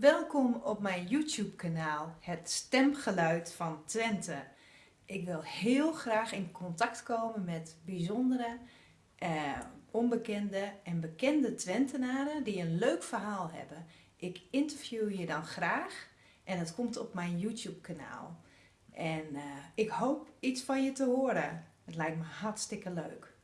Welkom op mijn YouTube kanaal Het Stemgeluid van Twente. Ik wil heel graag in contact komen met bijzondere, eh, onbekende en bekende Twentenaren die een leuk verhaal hebben. Ik interview je dan graag en het komt op mijn YouTube kanaal. En eh, ik hoop iets van je te horen. Het lijkt me hartstikke leuk.